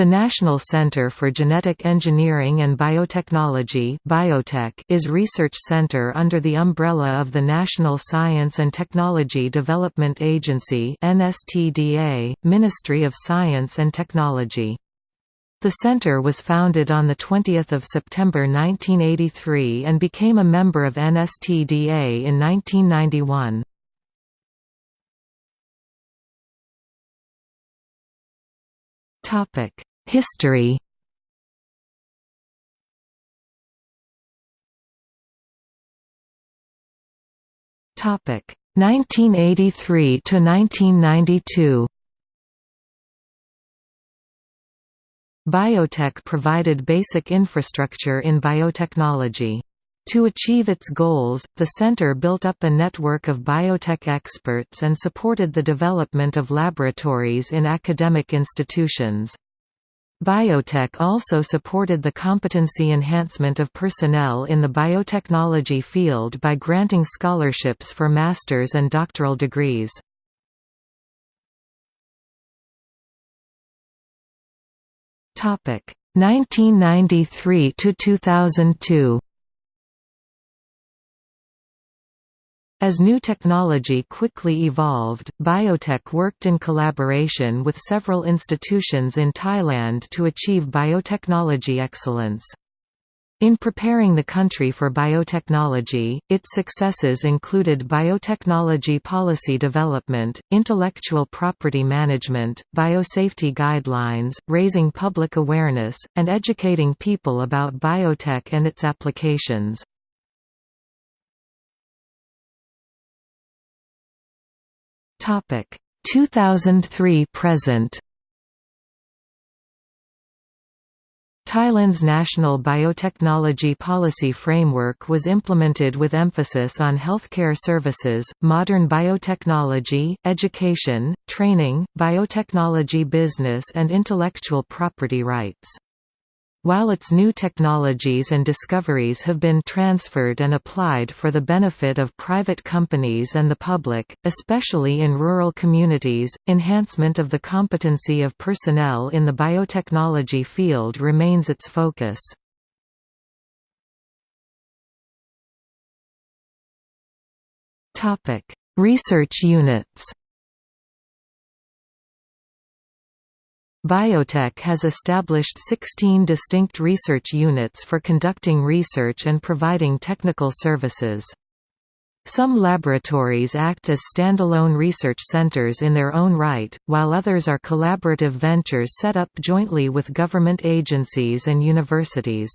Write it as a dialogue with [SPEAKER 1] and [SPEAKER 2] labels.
[SPEAKER 1] The National Center for Genetic Engineering and Biotechnology BIOTEC is research center under the umbrella of the National Science and Technology Development Agency NSTDA, Ministry of Science and Technology. The center was founded on 20 September 1983 and became a member of NSTDA in 1991. Topic History Topic 1983 to 1992 BIOTEC provided basic infrastructure in biotechnology. To achieve its goals, the center built up a network of biotech experts and supported the development of laboratories in academic institutions. BIOTEC also supported the competency enhancement of personnel in the biotechnology field by granting scholarships for master's and doctoral degrees. Topic 1993 to 2002. As new technology quickly evolved, BIOTEC worked in collaboration with several institutions in Thailand to achieve biotechnology excellence. In preparing the country for biotechnology, its successes included biotechnology policy development, intellectual property management, biosafety guidelines, raising public awareness, and educating people about biotech and its applications. Topic 2003 present. Thailand's national biotechnology policy framework was implemented with emphasis on healthcare services, modern biotechnology, education, training, biotechnology business and intellectual property rights. While its new technologies and discoveries have been transferred and applied for the benefit of private companies and the public, especially in rural communities, enhancement of the competency of personnel in the biotechnology field remains its focus. Research units BIOTEC has established 16 distinct research units for conducting research and providing technical services. Some laboratories act as standalone research centers in their own right, while others are collaborative ventures set up jointly with government agencies and universities.